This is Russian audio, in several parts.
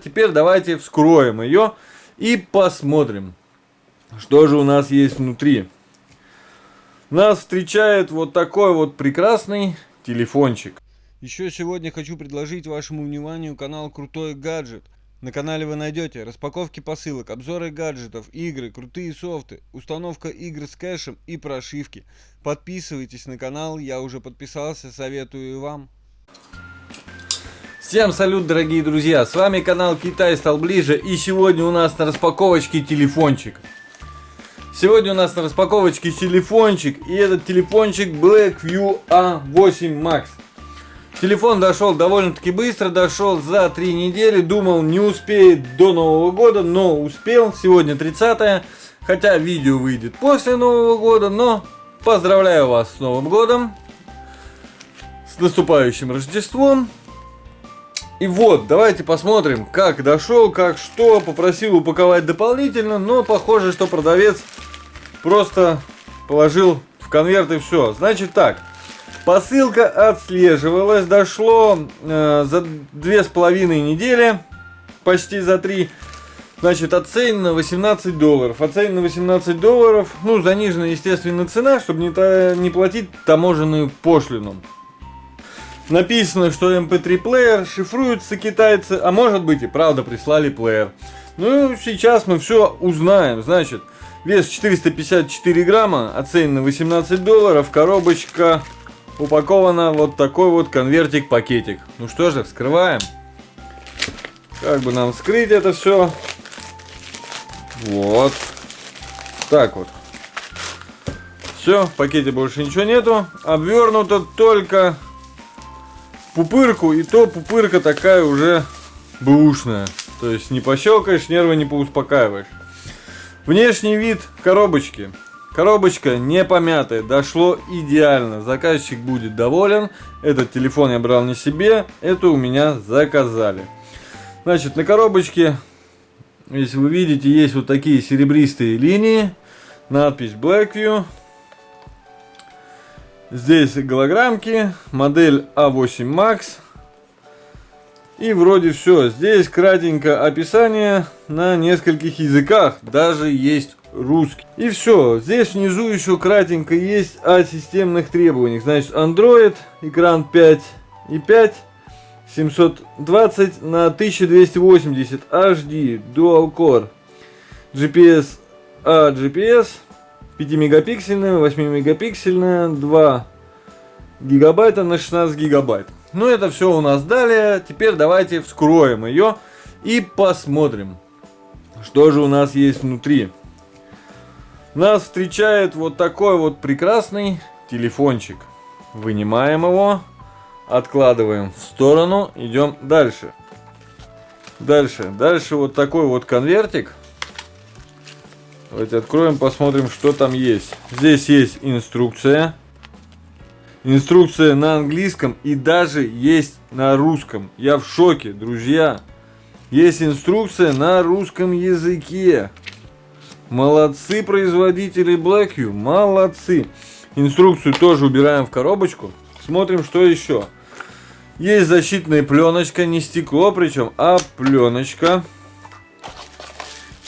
Теперь давайте вскроем ее и посмотрим, что же у нас есть внутри. Нас встречает вот такой вот прекрасный телефончик. Еще сегодня хочу предложить вашему вниманию канал Крутой Гаджет. На канале вы найдете распаковки посылок, обзоры гаджетов, игры, крутые софты, установка игр с кэшем и прошивки. Подписывайтесь на канал, я уже подписался, советую вам. Всем салют, дорогие друзья! С вами канал Китай стал ближе и сегодня у нас на распаковочке телефончик. Сегодня у нас на распаковочке телефончик и этот телефончик Blackview A8 Max. Телефон дошел довольно-таки быстро, дошел за три недели. Думал, не успеет до Нового года, но успел. Сегодня 30 хотя видео выйдет после Нового года, но поздравляю вас с Новым годом, с наступающим Рождеством. И вот, давайте посмотрим, как дошел, как что. Попросил упаковать дополнительно, но похоже, что продавец просто положил в конверт и все. Значит так, Посылка отслеживалась, дошло э, за две с половиной недели, почти за три. Значит, оценено 18 долларов. Оценено 18 долларов, ну, заниженная, естественно, цена, чтобы не, не платить таможенную пошлину. Написано, что MP3 плеер, шифруется китайцы, а может быть и правда прислали плеер. Ну, сейчас мы все узнаем. Значит, вес 454 грамма, оценено 18 долларов, коробочка упаковано вот такой вот конвертик-пакетик. Ну что же, вскрываем. Как бы нам вскрыть это все? Вот. Так вот. Все, в пакете больше ничего нету. Обвернуто только пупырку. И то пупырка такая уже бэушная. То есть не пощелкаешь, нервы не поуспокаиваешь. Внешний вид коробочки. Коробочка не помятая, дошло идеально. Заказчик будет доволен. Этот телефон я брал не себе, это у меня заказали. Значит, на коробочке, если вы видите, есть вот такие серебристые линии. Надпись Blackview. Здесь голограммки, модель A8 Max. И вроде все. Здесь кратенько описание на нескольких языках. Даже есть русский. И все. Здесь внизу еще кратенько есть о системных требованиях. Значит, Android, экран 5 и 5. 720 на 1280 HD Dual Core GPS а GPS 5 мегапиксельная 8 мегапиксельная 2 гигабайта на 16 гигабайт ну, это все у нас далее. Теперь давайте вскроем ее и посмотрим, что же у нас есть внутри. Нас встречает вот такой вот прекрасный телефончик. Вынимаем его, откладываем в сторону, идем дальше. Дальше, дальше вот такой вот конвертик. Давайте откроем, посмотрим, что там есть. Здесь есть инструкция. Инструкция на английском и даже есть на русском. Я в шоке, друзья. Есть инструкция на русском языке. Молодцы производители Blackview, молодцы. Инструкцию тоже убираем в коробочку. Смотрим, что еще. Есть защитная пленочка, не стекло причем, а пленочка.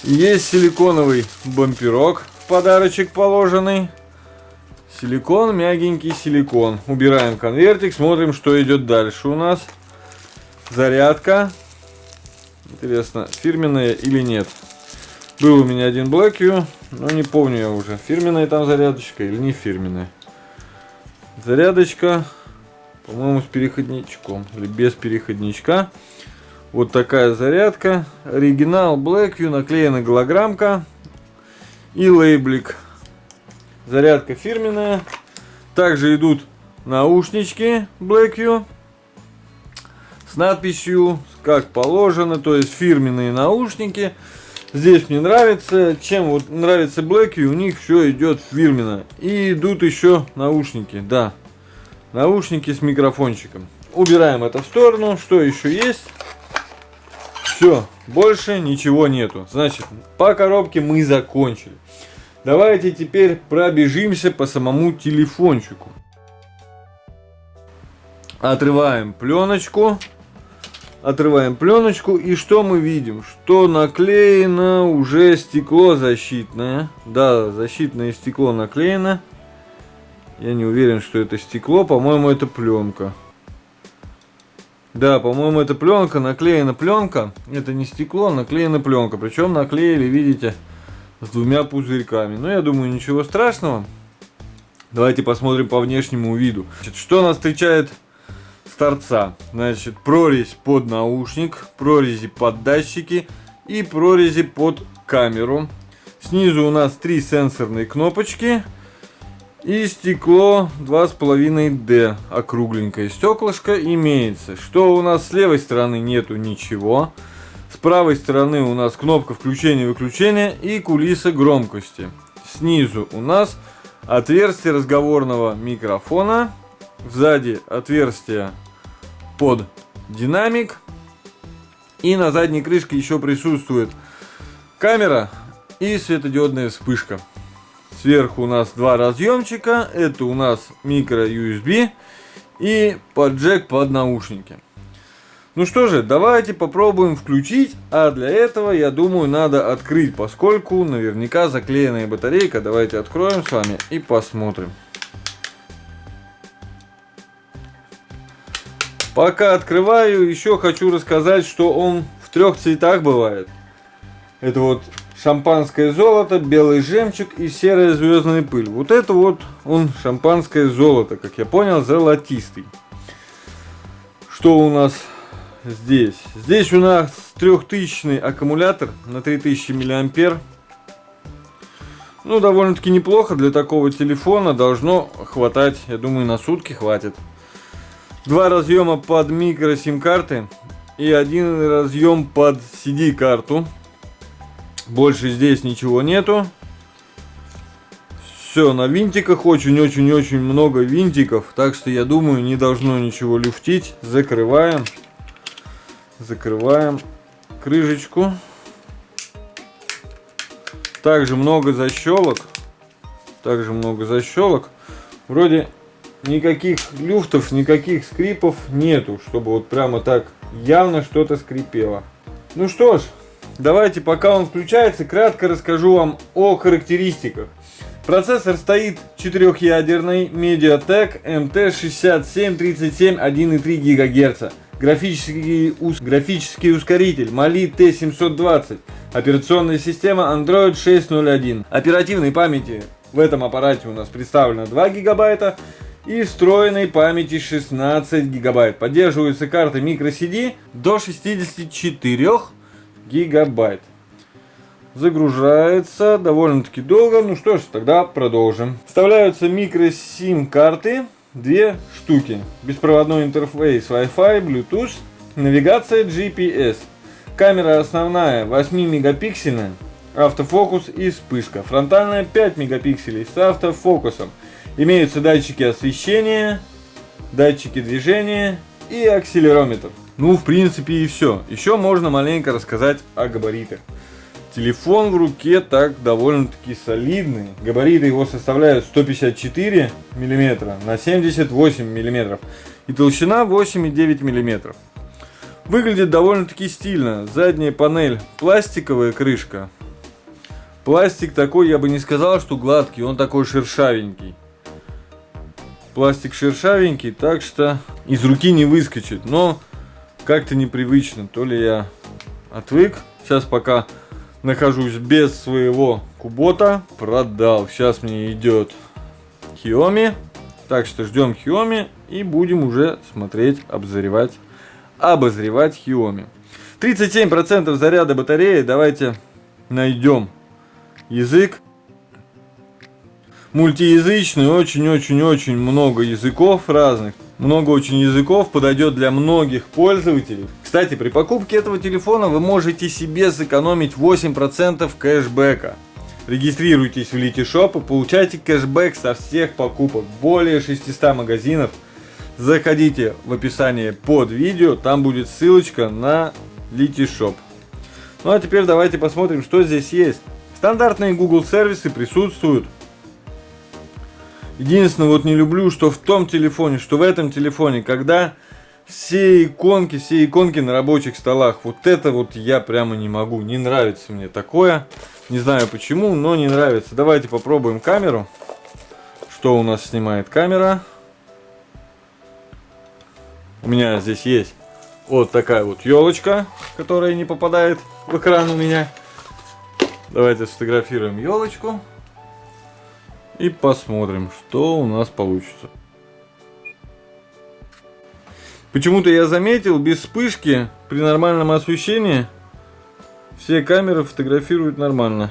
Есть силиконовый бамперок подарочек положенный. Силикон, мягенький силикон. Убираем конвертик, смотрим, что идет дальше у нас. Зарядка. Интересно, фирменная или нет. Был у меня один Blackview, но не помню я уже, фирменная там зарядочка или не фирменная. Зарядочка, по-моему, с переходничком или без переходничка. Вот такая зарядка. Оригинал Blackview, наклеена голограммка и лейблик. Зарядка фирменная. Также идут наушнички Blackview с надписью как положено, то есть фирменные наушники. Здесь мне нравится, чем вот нравится Blackview, у них все идет фирменно. И идут еще наушники, да, наушники с микрофончиком. Убираем это в сторону, что еще есть? Все, больше ничего нету. Значит, по коробке мы закончили. Давайте теперь пробежимся по самому телефончику. Отрываем пленочку. Отрываем пленочку и что мы видим? Что наклеено уже стекло защитное. Да, защитное стекло наклеено. Я не уверен, что это стекло. По-моему, это пленка. Да, по-моему, это пленка, наклеена пленка. Это не стекло, наклеена пленка. Причем наклеили, видите, с двумя пузырьками. Но я думаю, ничего страшного. Давайте посмотрим по внешнему виду. Значит, что нас встречает с торца? Значит, прорезь под наушник, прорези под датчики и прорези под камеру. Снизу у нас три сенсорные кнопочки. И стекло 2,5D, округленькое стеклышко имеется. Что у нас с левой стороны нету ничего. С правой стороны у нас кнопка включения-выключения и кулиса громкости. Снизу у нас отверстие разговорного микрофона, сзади отверстие под динамик, и на задней крышке еще присутствует камера и светодиодная вспышка. Сверху у нас два разъемчика, это у нас микро USB и под джек под наушники. Ну что же, давайте попробуем включить, а для этого, я думаю, надо открыть, поскольку наверняка заклеенная батарейка. Давайте откроем с вами и посмотрим. Пока открываю, еще хочу рассказать, что он в трех цветах бывает. Это вот шампанское золото, белый жемчуг и серая звездная пыль. Вот это вот он шампанское золото, как я понял, золотистый. Что у нас здесь. Здесь у нас трехтысячный аккумулятор на 3000 миллиампер. Ну, довольно-таки неплохо для такого телефона. Должно хватать, я думаю, на сутки хватит. Два разъема под микро сим-карты и один разъем под CD-карту. Больше здесь ничего нету. Все, на винтиках очень-очень-очень много винтиков. Так что я думаю, не должно ничего люфтить. Закрываем. Закрываем крышечку. Также много защелок. Также много защелок. Вроде никаких люфтов, никаких скрипов нету, чтобы вот прямо так явно что-то скрипело. Ну что ж, давайте пока он включается, кратко расскажу вам о характеристиках. Процессор стоит четырехъядерный Mediatek MT6737 1,3 ГГц. Графический, ус, графический ускоритель Mali T720. Операционная система Android 6.0.1. Оперативной памяти в этом аппарате у нас представлено 2 гигабайта и встроенной памяти 16 гигабайт. Поддерживаются карты microCD до 64 гигабайт. Загружается довольно-таки долго. Ну что ж, тогда продолжим. Вставляются microSIM карты две штуки. Беспроводной интерфейс Wi-Fi, Bluetooth, навигация GPS. Камера основная 8 мегапиксельная, автофокус и вспышка. Фронтальная 5 мегапикселей с автофокусом. Имеются датчики освещения, датчики движения и акселерометр. Ну, в принципе, и все. Еще можно маленько рассказать о габаритах. Телефон в руке так довольно-таки солидный. Габариты его составляют 154 мм на 78 мм. И толщина 8,9 мм. Выглядит довольно-таки стильно. Задняя панель пластиковая крышка. Пластик такой, я бы не сказал, что гладкий, он такой шершавенький. Пластик шершавенький, так что из руки не выскочит. Но как-то непривычно. То ли я отвык. Сейчас пока нахожусь без своего кубота. Продал. Сейчас мне идет Xiaomi. Так что ждем Xiaomi и будем уже смотреть, обозревать, обозревать Xiaomi. 37% заряда батареи. Давайте найдем язык. Мультиязычный, очень-очень-очень много языков разных. Много очень языков, подойдет для многих пользователей. Кстати, при покупке этого телефона вы можете себе сэкономить 8% кэшбэка. Регистрируйтесь в Литишоп и получайте кэшбэк со всех покупок. Более 600 магазинов. Заходите в описание под видео, там будет ссылочка на Литишоп. Ну а теперь давайте посмотрим, что здесь есть. Стандартные Google сервисы присутствуют. Единственное, вот не люблю, что в том телефоне, что в этом телефоне, когда все иконки, все иконки на рабочих столах. Вот это вот я прямо не могу. Не нравится мне такое. Не знаю почему, но не нравится. Давайте попробуем камеру. Что у нас снимает камера? У меня здесь есть вот такая вот елочка, которая не попадает в экран у меня. Давайте сфотографируем елочку. И посмотрим, что у нас получится. Почему-то я заметил, без вспышки, при нормальном освещении, все камеры фотографируют нормально.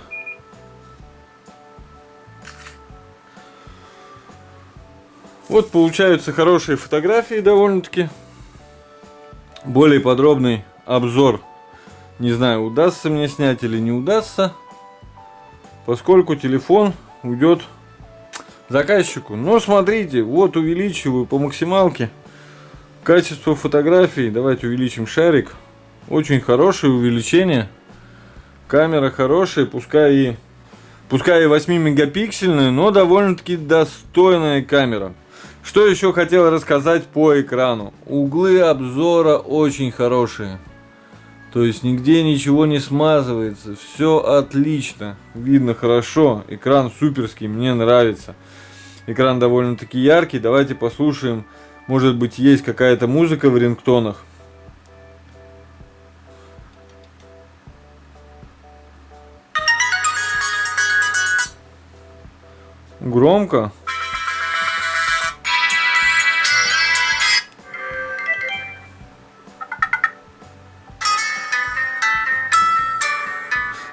Вот получаются хорошие фотографии довольно-таки. Более подробный обзор. Не знаю, удастся мне снять или не удастся. Поскольку телефон уйдет заказчику. Но смотрите, вот увеличиваю по максималке. Качество фотографий. Давайте увеличим шарик. Очень хорошее увеличение. Камера хорошая, пускай и, пускай и 8 мегапиксельная, но довольно-таки достойная камера. Что еще хотел рассказать по экрану. Углы обзора очень хорошие. То есть нигде ничего не смазывается. Все отлично. Видно хорошо. Экран суперский, мне нравится. Экран довольно-таки яркий. Давайте послушаем. Может быть есть какая-то музыка в рингтонах. Громко.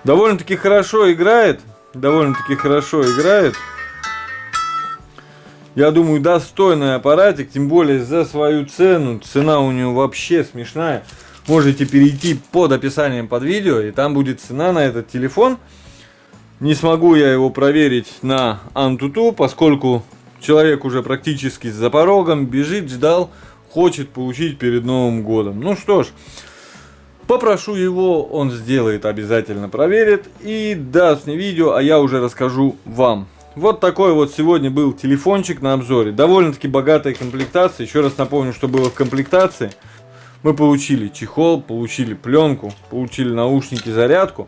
Довольно-таки хорошо играет. Довольно-таки хорошо играет. Я думаю, достойный аппаратик, тем более за свою цену. Цена у него вообще смешная. Можете перейти под описанием под видео, и там будет цена на этот телефон. Не смогу я его проверить на Antutu, поскольку человек уже практически за порогом, бежит, ждал, хочет получить перед Новым годом. Ну что ж, Попрошу его, он сделает, обязательно проверит и даст мне видео, а я уже расскажу вам. Вот такой вот сегодня был телефончик на обзоре. Довольно-таки богатая комплектация. Еще раз напомню, что было в комплектации. Мы получили чехол, получили пленку, получили наушники, зарядку.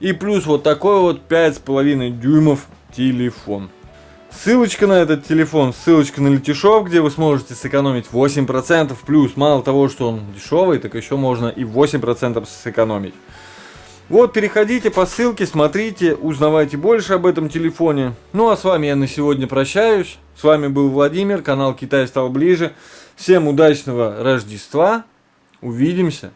И плюс вот такой вот 5,5 дюймов телефон. Ссылочка на этот телефон, ссылочка на Летишоп, где вы сможете сэкономить 8%. Плюс, мало того, что он дешевый, так еще можно и 8% сэкономить. Вот, переходите по ссылке, смотрите, узнавайте больше об этом телефоне. Ну а с вами я на сегодня прощаюсь. С вами был Владимир, канал Китай стал ближе. Всем удачного Рождества. Увидимся